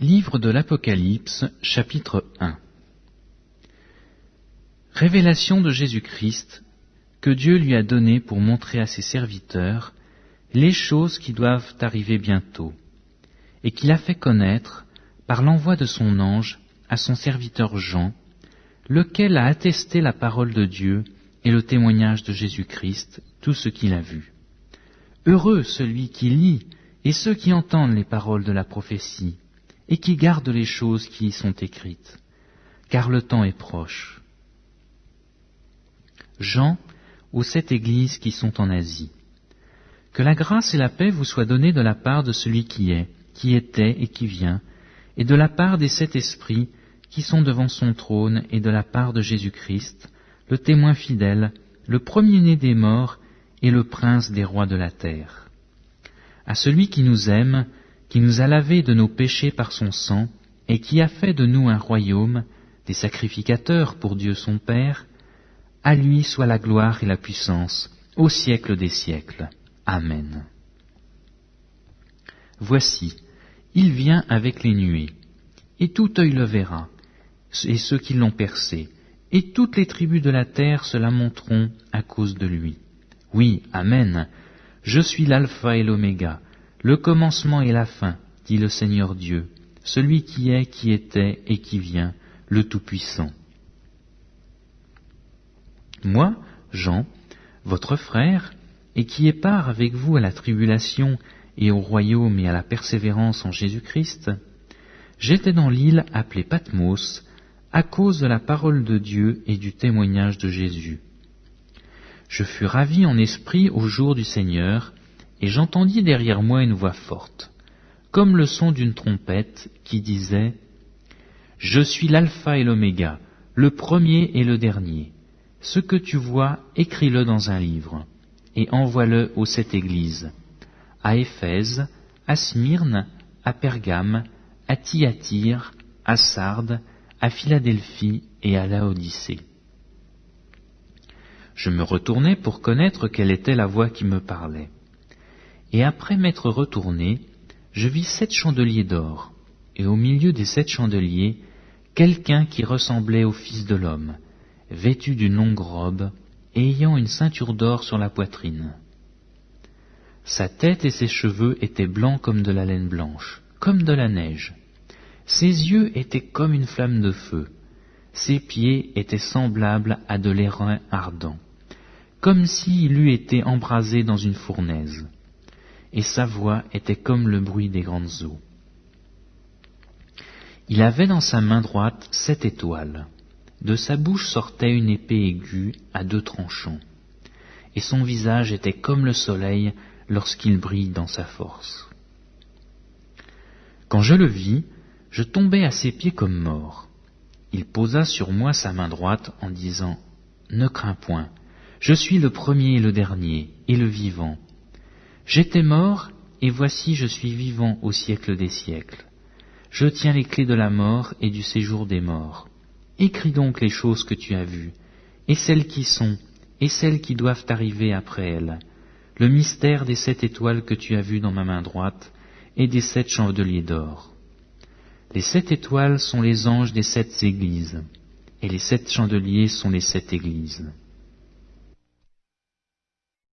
Livre de l'Apocalypse, chapitre 1 Révélation de Jésus-Christ que Dieu lui a donné pour montrer à ses serviteurs les choses qui doivent arriver bientôt, et qu'il a fait connaître par l'envoi de son ange à son serviteur Jean, lequel a attesté la parole de Dieu et le témoignage de Jésus-Christ, tout ce qu'il a vu. Heureux celui qui lit et ceux qui entendent les paroles de la prophétie, et qui gardent les choses qui y sont écrites, car le temps est proche. Jean, aux sept églises qui sont en Asie. Que la grâce et la paix vous soient données de la part de celui qui est, qui était et qui vient, et de la part des sept esprits qui sont devant son trône, et de la part de Jésus-Christ, le témoin fidèle, le premier-né des morts et le prince des rois de la terre. À celui qui nous aime, qui nous a lavés de nos péchés par son sang, et qui a fait de nous un royaume, des sacrificateurs pour Dieu son Père, à lui soit la gloire et la puissance, au siècle des siècles. Amen. Voici, il vient avec les nuées, et tout œil le verra, et ceux qui l'ont percé, et toutes les tribus de la terre se lamenteront à cause de lui. Oui, Amen. Je suis l'alpha et l'oméga, le commencement et la fin, dit le Seigneur Dieu, celui qui est, qui était et qui vient, le Tout-Puissant. Moi, Jean, votre frère, et qui ai part avec vous à la tribulation et au royaume et à la persévérance en Jésus-Christ, j'étais dans l'île appelée Patmos, à cause de la parole de Dieu et du témoignage de Jésus. Je fus ravi en esprit au jour du Seigneur, et j'entendis derrière moi une voix forte, comme le son d'une trompette, qui disait Je suis l'alpha et l'oméga, le premier et le dernier. Ce que tu vois, écris-le dans un livre, et envoie-le aux sept églises, à Éphèse, à Smyrne, à Pergame, à Thyatire, à Sardes, à Philadelphie et à Laodicée. Je me retournai pour connaître quelle était la voix qui me parlait. Et après m'être retourné, je vis sept chandeliers d'or, et au milieu des sept chandeliers, quelqu'un qui ressemblait au Fils de l'homme, vêtu d'une longue robe, ayant une ceinture d'or sur la poitrine. Sa tête et ses cheveux étaient blancs comme de la laine blanche, comme de la neige, ses yeux étaient comme une flamme de feu. Ses pieds étaient semblables à de l'airain ardent, comme s'il eût été embrasé dans une fournaise. Et sa voix était comme le bruit des grandes eaux. Il avait dans sa main droite sept étoiles. De sa bouche sortait une épée aiguë à deux tranchants. Et son visage était comme le soleil lorsqu'il brille dans sa force. Quand je le vis, je tombai à ses pieds comme mort. Il posa sur moi sa main droite en disant Ne crains point, je suis le premier et le dernier, et le vivant. J'étais mort, et voici je suis vivant au siècle des siècles. Je tiens les clés de la mort et du séjour des morts. Écris donc les choses que tu as vues, et celles qui sont, et celles qui doivent arriver après elles, le mystère des sept étoiles que tu as vues dans ma main droite, et des sept chandeliers d'or. Les sept étoiles sont les anges des sept églises, et les sept chandeliers sont les sept églises.